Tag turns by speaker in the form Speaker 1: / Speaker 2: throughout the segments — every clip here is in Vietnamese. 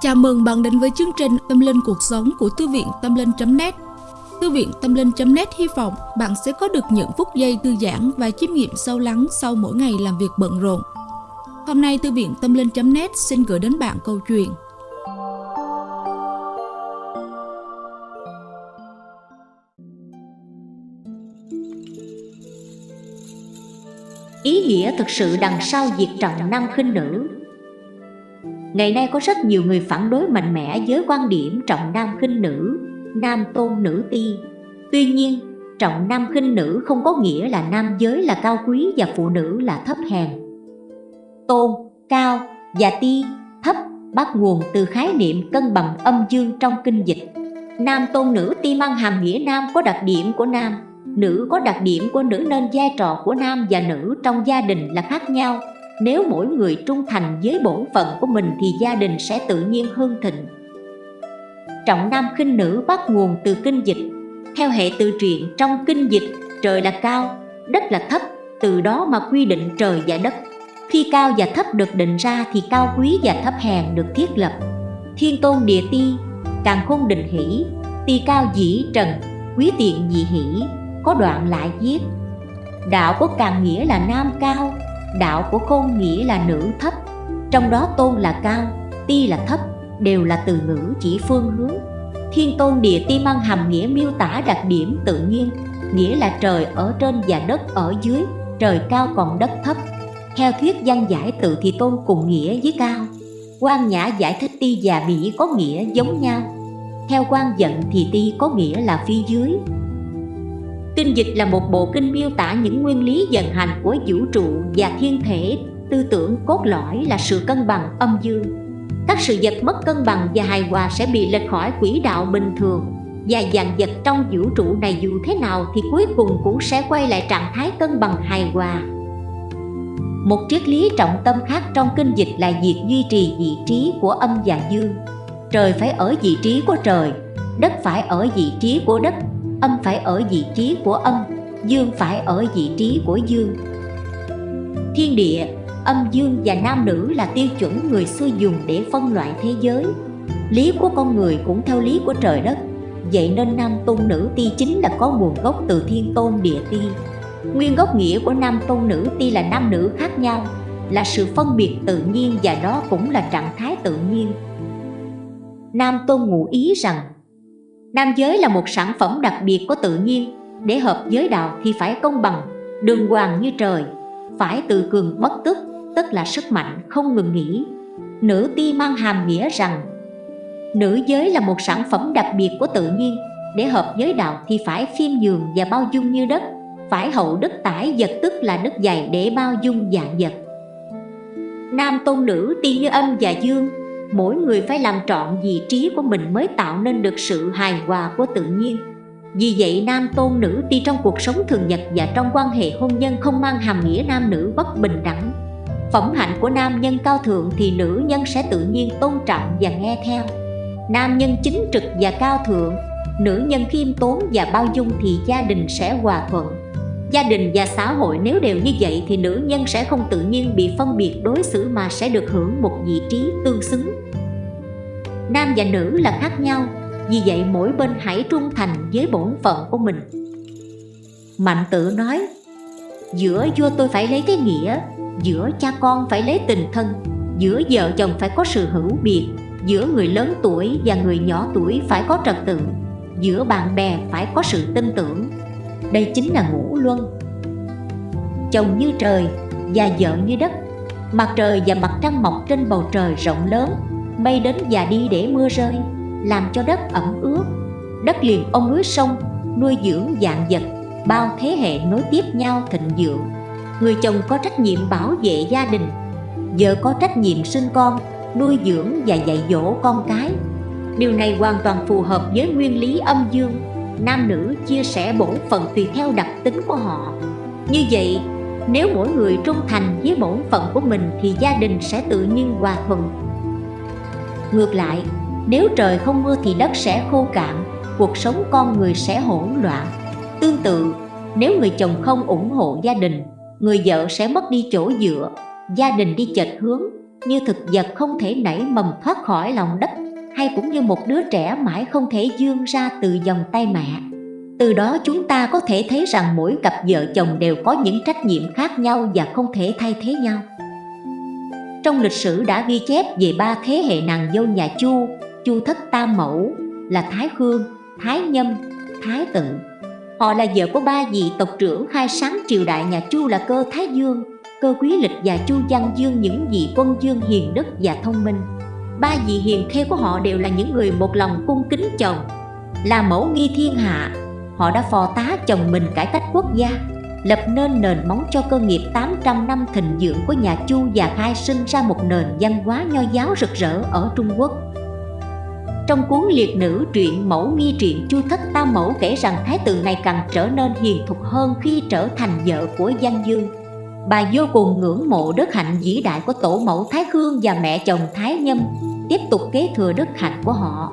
Speaker 1: Chào mừng bạn đến với chương trình Tâm Linh Cuộc Sống của Thư viện Tâm Linh.net Thư viện Tâm Linh.net hy vọng bạn sẽ có được những phút giây thư giãn và chiêm nghiệm sâu lắng sau mỗi ngày làm việc bận rộn. Hôm nay Thư viện Tâm Linh.net xin gửi đến bạn câu chuyện
Speaker 2: nghĩa thực sự đằng sau việc trọng nam khinh nữ Ngày nay có rất nhiều người phản đối mạnh mẽ với quan điểm trọng nam khinh nữ, nam tôn nữ ti. Tuy nhiên, trọng nam khinh nữ không có nghĩa là nam giới là cao quý và phụ nữ là thấp hèn. Tôn, cao và ti, thấp bắt nguồn từ khái niệm cân bằng âm dương trong kinh dịch. Nam tôn nữ ti mang hàm nghĩa nam có đặc điểm của nam, nữ có đặc điểm của nữ nên vai trò của nam và nữ trong gia đình là khác nhau. Nếu mỗi người trung thành với bổn phận của mình thì gia đình sẽ tự nhiên hương thịnh. Trọng nam khinh nữ bắt nguồn từ kinh dịch. Theo hệ tự truyện trong kinh dịch trời là cao, đất là thấp Từ đó mà quy định trời và đất. Khi cao và thấp được định ra thì cao quý và thấp hèn được thiết lập. Thiên tôn địa ti, càng khôn định hỷ Ti cao dĩ trần, quý tiện dị hỷ. Có đoạn lại viết, Đạo có càng nghĩa là nam cao, đạo của khôn nghĩa là nữ thấp, trong đó tôn là cao, ti là thấp, đều là từ ngữ chỉ phương hướng. Thiên tôn địa ti mang hàm nghĩa miêu tả đặc điểm tự nhiên, nghĩa là trời ở trên và đất ở dưới, trời cao còn đất thấp. Theo thuyết văn giải tự thì tôn cùng nghĩa với cao. Quan nhã giải thích ti và mỹ có nghĩa giống nhau. Theo quan giận thì ti có nghĩa là phía dưới. Kinh dịch là một bộ kinh miêu tả những nguyên lý vận hành của vũ trụ và thiên thể. Tư tưởng cốt lõi là sự cân bằng âm dương. Các sự vật mất cân bằng và hài hòa sẽ bị lệch khỏi quỹ đạo bình thường. Và dàn vật trong vũ trụ này dù thế nào thì cuối cùng cũng sẽ quay lại trạng thái cân bằng hài hòa. Một triết lý trọng tâm khác trong kinh dịch là việc duy trì vị trí của âm và dương. Trời phải ở vị trí của trời, đất phải ở vị trí của đất âm phải ở vị trí của âm, dương phải ở vị trí của dương. Thiên địa, âm, dương và nam nữ là tiêu chuẩn người xưa dùng để phân loại thế giới. Lý của con người cũng theo lý của trời đất. Vậy nên nam tôn nữ ti chính là có nguồn gốc từ thiên tôn địa ti. Nguyên gốc nghĩa của nam tôn nữ ti là nam nữ khác nhau, là sự phân biệt tự nhiên và đó cũng là trạng thái tự nhiên. Nam tôn ngụ ý rằng Nam giới là một sản phẩm đặc biệt của tự nhiên. Để hợp giới đạo thì phải công bằng, đường hoàng như trời. Phải tự cường bất tức, tức là sức mạnh không ngừng nghỉ. Nữ ti mang hàm nghĩa rằng Nữ giới là một sản phẩm đặc biệt của tự nhiên. Để hợp giới đạo thì phải phim nhường và bao dung như đất. Phải hậu đất tải vật tức là đất dày để bao dung dạng vật. Nam tôn nữ ti như âm và dương mỗi người phải làm trọn vị trí của mình mới tạo nên được sự hài hòa của tự nhiên. Vì vậy, nam tôn nữ ti trong cuộc sống thường nhật và trong quan hệ hôn nhân không mang hàm nghĩa nam nữ bất bình đẳng, phẩm hạnh của nam nhân cao thượng thì nữ nhân sẽ tự nhiên tôn trọng và nghe theo. Nam nhân chính trực và cao thượng, nữ nhân khiêm tốn và bao dung thì gia đình sẽ hòa thuận gia đình và xã hội nếu đều như vậy thì nữ nhân sẽ không tự nhiên bị phân biệt đối xử mà sẽ được hưởng một vị trí tương xứng. Nam và nữ là khác nhau, vì vậy mỗi bên hãy trung thành với bổn phận của mình. Mạnh tự nói, giữa vua tôi phải lấy cái nghĩa, giữa cha con phải lấy tình thân, giữa vợ chồng phải có sự hữu biệt, giữa người lớn tuổi và người nhỏ tuổi phải có trật tự, giữa bạn bè phải có sự tin tưởng đây chính là ngũ luân. Chồng như trời và vợ như đất, mặt trời và mặt trăng mọc trên bầu trời rộng lớn mây đến và đi để mưa rơi, làm cho đất ẩm ướt. Đất liền ông núi sông, nuôi dưỡng dạng vật, bao thế hệ nối tiếp nhau thịnh vượng. Người chồng có trách nhiệm bảo vệ gia đình, vợ có trách nhiệm sinh con, nuôi dưỡng và dạy dỗ con cái. Điều này hoàn toàn phù hợp với nguyên lý âm dương nam nữ chia sẻ bổn phận tùy theo đặc tính của họ. Như vậy, nếu mỗi người trung thành với bổn phận của mình thì gia đình sẽ tự nhiên hòa thuận. Ngược lại, nếu trời không mưa thì đất sẽ khô cạn, cuộc sống con người sẽ hỗn loạn. Tương tự, Nếu người chồng không ủng hộ gia đình, Người vợ sẽ mất đi chỗ dựa, Gia đình đi chệch hướng, Như thực vật không thể nảy mầm thoát khỏi lòng đất hay cũng như một đứa trẻ mãi không thể dương ra từ dòng tay mẹ. Từ đó chúng ta có thể thấy rằng mỗi cặp vợ chồng đều có những trách nhiệm khác nhau và không thể thay thế nhau. Trong lịch sử đã ghi chép về ba thế hệ nàng dâu nhà Chu Chu thất tam mẫu là Thái Khương, Thái Nhâm, Thái Tự. Họ là vợ của ba vị tộc trưởng khai sáng triều đại nhà Chu là cơ Thái Dương, cơ Quý Lịch và Chu Văn Dương những vị quân dương hiền đức và thông minh. Ba vị hiền thê của họ đều là những người một lòng cung kính chồng, là mẫu nghi thiên hạ. Họ đã phò tá chồng mình cải cách quốc gia, lập nên nền móng cho cơ nghiệp 800 năm thịnh dưỡng của nhà Chu và khai sinh ra một nền văn hóa nho giáo rực rỡ ở Trung Quốc. Trong cuốn liệt nữ truyện mẫu nghi truyện Chu Thất Tam Mẫu kể rằng thái tử này càng trở nên hiền thục hơn khi trở thành vợ của Giang Dương. Bà vô cùng ngưỡng mộ đức hạnh vĩ đại của tổ mẫu Thái Khương và mẹ chồng Thái Nhâm, tiếp tục kế thừa đức hạnh của họ.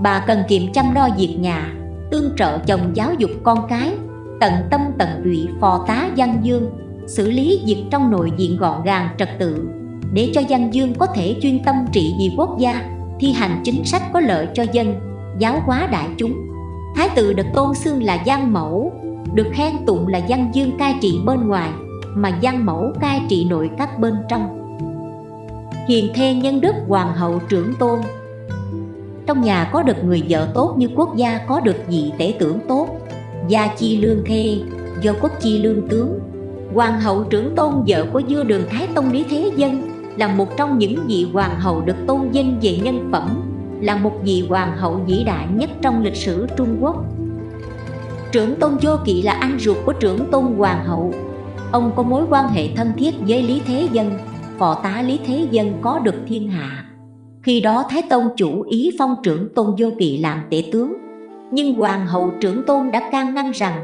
Speaker 2: Bà cần kiệm chăm lo việc nhà, tương trợ chồng giáo dục con cái, tận tâm tận tụy phò tá Văn Dương, xử lý việc trong nội diện gọn gàng trật tự, để cho Văn Dương có thể chuyên tâm trị vì quốc gia thi hành chính sách có lợi cho dân, giáo hóa đại chúng. Thái tử được tôn xưng là văn mẫu, được khen tụng là văn dương cai trị bên ngoài, mà Giang mẫu cai trị nội các bên trong. Hiền thê nhân đức hoàng hậu trưởng tôn Trong nhà có được người vợ tốt như quốc gia có được vị tể tưởng tốt, gia chi lương thê, do quốc chi lương tướng. Hoàng hậu trưởng tôn vợ của vua đường Thái Tông Lý Thế Dân là một trong những vị hoàng hậu được tôn vinh về nhân phẩm, là một vị hoàng hậu vĩ đại nhất trong lịch sử Trung Quốc. Trưởng tôn Vô Kỵ là anh ruột của trưởng tôn hoàng hậu. Ông có mối quan hệ thân thiết với Lý Thế Dân, phò tá Lý Thế Dân có được thiên hạ. Khi đó Thái Tông chủ ý phong trưởng tôn Vô Kỵ làm tể tướng, nhưng hoàng hậu trưởng tôn đã can ngăn rằng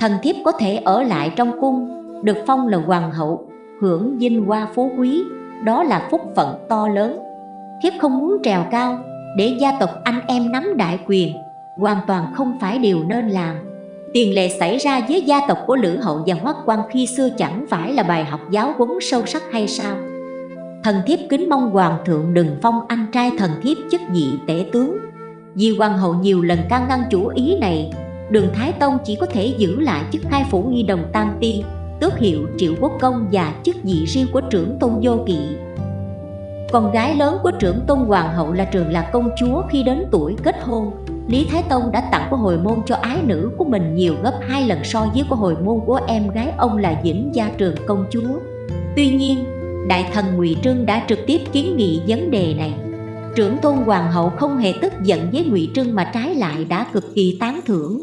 Speaker 2: thần thiếp có thể ở lại trong cung, được phong là hoàng hậu hưởng vinh hoa phú quý đó là phúc phận to lớn. Thiếp không muốn trèo cao để gia tộc anh em nắm đại quyền hoàn toàn không phải điều nên làm tiền lệ xảy ra với gia tộc của lữ hậu và hoắc quan khi xưa chẳng phải là bài học giáo huấn sâu sắc hay sao? Thần thiếp kính mong hoàng thượng đừng phong anh trai thần thiếp chức vị tể tướng. Vì hoàng hậu nhiều lần can ngăn chủ ý này, đường thái tông chỉ có thể giữ lại chức hai phủ nghi đồng tam tiên, tước hiệu triệu quốc công và chức vị riêng của trưởng tôn vô kỵ. Con gái lớn của trưởng tôn hoàng hậu là trường là công chúa khi đến tuổi kết hôn. Lý Thái Tông đã tặng của hồi môn cho ái nữ của mình nhiều gấp hai lần so với của hồi môn của em gái ông là Vĩnh Gia Trường công chúa. Tuy nhiên, Đại thần Ngụy Trưng đã trực tiếp kiến nghị vấn đề này. Trưởng tôn hoàng hậu không hề tức giận với Ngụy Trưng mà trái lại đã cực kỳ tán thưởng.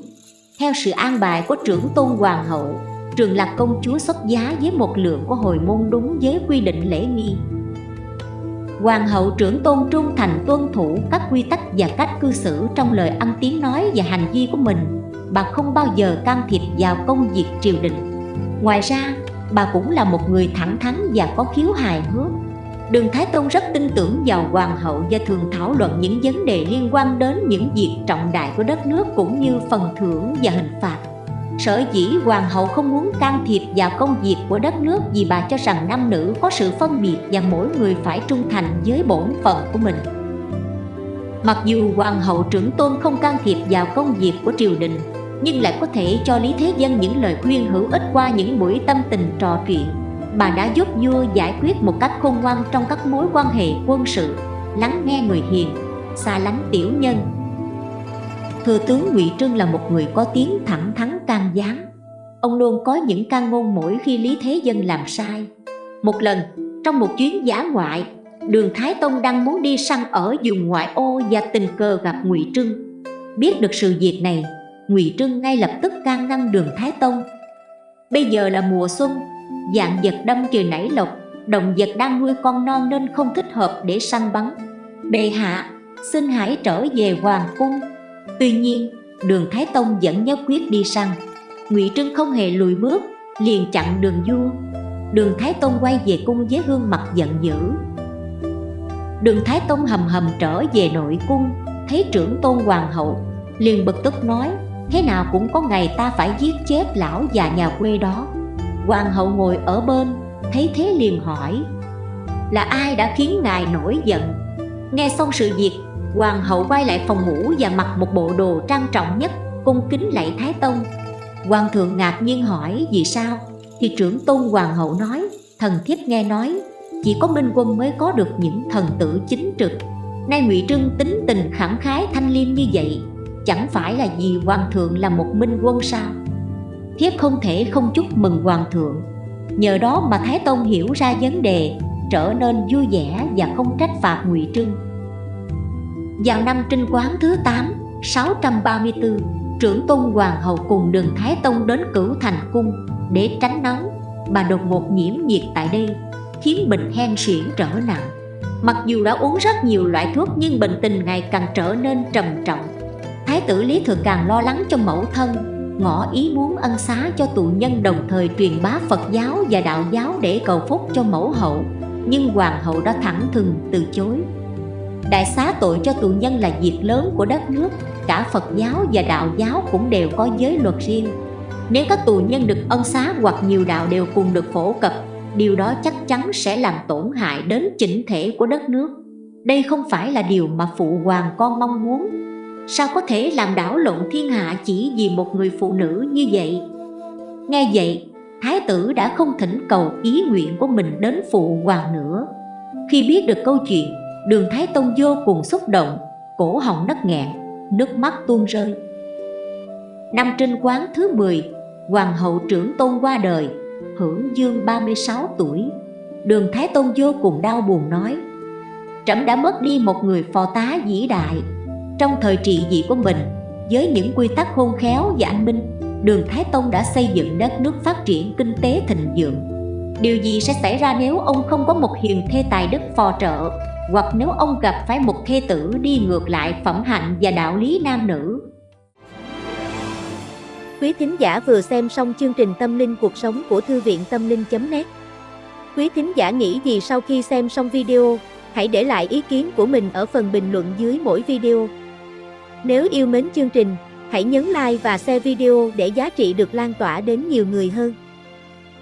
Speaker 2: Theo sự an bài của trưởng tôn hoàng hậu, Trường Lạc công chúa xuất giá với một lượng của hồi môn đúng với quy định lễ nghi Hoàng hậu trưởng tôn trung thành tuân thủ các quy tắc và cách cư xử trong lời ăn tiếng nói và hành vi của mình. Bà không bao giờ can thiệp vào công việc triều đình. Ngoài ra, bà cũng là một người thẳng thắn và có khiếu hài hước. Đường Thái Tông rất tin tưởng vào hoàng hậu và thường thảo luận những vấn đề liên quan đến những việc trọng đại của đất nước cũng như phần thưởng và hình phạt. Sở dĩ hoàng hậu không muốn can thiệp vào công việc của đất nước vì bà cho rằng nam nữ có sự phân biệt và mỗi người phải trung thành với bổn phận của mình. Mặc dù hoàng hậu trưởng tôn không can thiệp vào công việc của triều đình, nhưng lại có thể cho Lý Thế Dân những lời khuyên hữu ích qua những buổi tâm tình trò chuyện. Bà đã giúp vua giải quyết một cách khôn ngoan trong các mối quan hệ quân sự, lắng nghe người hiền, xa lánh tiểu nhân, Thừa tướng Ngụy Trưng là một người có tiếng thẳng thắn Tam gián Ông luôn có những can ngôn mỗi khi Lý Thế Dân làm sai. Một lần, trong một chuyến giả ngoại Đường Thái Tông đang muốn đi săn ở vùng ngoại ô và tình cờ gặp Ngụy Trưng. Biết được sự việc này, Ngụy Trưng ngay lập tức can ngăn đường Thái Tông. Bây giờ là mùa xuân, dạng vật đâm trời nảy lộc Động vật đang nuôi con non nên không thích hợp để săn bắn. Bệ hạ, xin hãy trở về Hoàng Cung. Tuy nhiên, đường Thái Tông dẫn nhất quyết đi săn Ngụy Trưng không hề lùi bước, liền chặn đường vua. Đường Thái Tông quay về cung với gương mặt giận dữ. Đường Thái Tông hầm hầm trở về nội cung Thấy trưởng tôn hoàng hậu Liền bực tức nói Thế nào cũng có ngày ta phải giết chết lão già nhà quê đó. Hoàng hậu ngồi ở bên Thấy thế liền hỏi Là ai đã khiến ngài nổi giận? Nghe xong sự việc Hoàng hậu quay lại phòng ngủ và mặc một bộ đồ trang trọng nhất, Cung kính lạy Thái Tông. Hoàng thượng ngạc nhiên hỏi, vì sao? Thì trưởng tôn hoàng hậu nói, Thần thiếp nghe nói, Chỉ có Minh Quân mới có được những thần tử chính trực. Nay ngụy Trưng tính tình khẳng khái thanh liêm như vậy, Chẳng phải là vì hoàng thượng là một minh quân sao? Thiếp không thể không chúc mừng hoàng thượng. Nhờ đó mà Thái Tông hiểu ra vấn đề, Trở nên vui vẻ và không trách phạt ngụy Trưng. Vào năm trinh quán thứ 8 634 Trưởng tôn hoàng hậu cùng đường Thái Tông đến cửu thành cung Để tránh nóng. Bà đột ngột nhiễm nhiệt tại đây, Khiến bệnh hen suyễn trở nặng. Mặc dù đã uống rất nhiều loại thuốc Nhưng bệnh tình ngày càng trở nên trầm trọng. Thái tử Lý Thừa càng lo lắng cho mẫu thân, Ngỏ ý muốn ân xá cho tù nhân đồng thời truyền bá Phật giáo và đạo giáo để cầu phúc cho mẫu hậu. Nhưng hoàng hậu đã thẳng thừng từ chối. Đại xá tội cho tù nhân là việc lớn của đất nước. Cả Phật giáo và đạo giáo cũng đều có giới luật riêng. Nếu các tù nhân được ân xá hoặc nhiều đạo đều cùng được phổ cập, Điều đó chắc chắn sẽ làm tổn hại đến chỉnh thể của đất nước. Đây không phải là điều mà phụ hoàng con mong muốn. Sao có thể làm đảo lộn thiên hạ chỉ vì một người phụ nữ như vậy? Nghe vậy, Thái tử đã không thỉnh cầu ý nguyện của mình đến phụ hoàng nữa. Khi biết được câu chuyện Đường Thái Tông vô cùng xúc động, Cổ họng nấc nghẹn, Nước mắt tuôn rơi. Năm trinh quán thứ 10 Hoàng hậu trưởng tôn qua đời, Hưởng dương 36 tuổi. Đường Thái Tôn vô cùng đau buồn nói, Trẫm đã mất đi một người phò tá vĩ đại. Trong thời trị vị của mình, với những quy tắc khôn khéo và anh minh, đường Thái Tông đã xây dựng đất nước phát triển kinh tế thịnh vượng. Điều gì sẽ xảy ra nếu ông không có một hiền thê tài đức phò trợ? Hoặc nếu ông gặp phải một thê tử đi ngược lại phẩm hạnh và đạo lý nam nữ
Speaker 3: Quý thính giả vừa xem xong chương trình Tâm linh cuộc sống của Thư viện Tâm linh.net Quý thính giả nghĩ gì sau khi xem xong video, hãy để lại ý kiến của mình ở phần bình luận dưới mỗi video. Nếu yêu mến chương trình, hãy nhấn like và share video để giá trị được lan tỏa đến nhiều người hơn.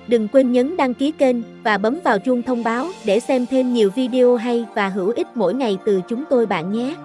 Speaker 3: Đừng quên nhấn đăng ký kênh và bấm vào chuông thông báo để xem thêm nhiều video hay và hữu ích mỗi ngày từ chúng tôi bạn nhé.